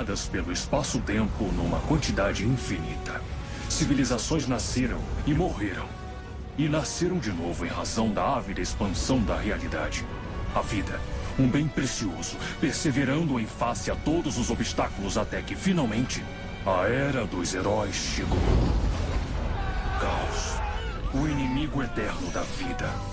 espalhadas pelo espaço-tempo numa quantidade infinita. Civilizações nasceram e morreram. E nasceram de novo em razão da ávida expansão da realidade. A vida, um bem precioso, perseverando em face a todos os obstáculos até que finalmente a Era dos Heróis chegou. Caos, o inimigo eterno da vida.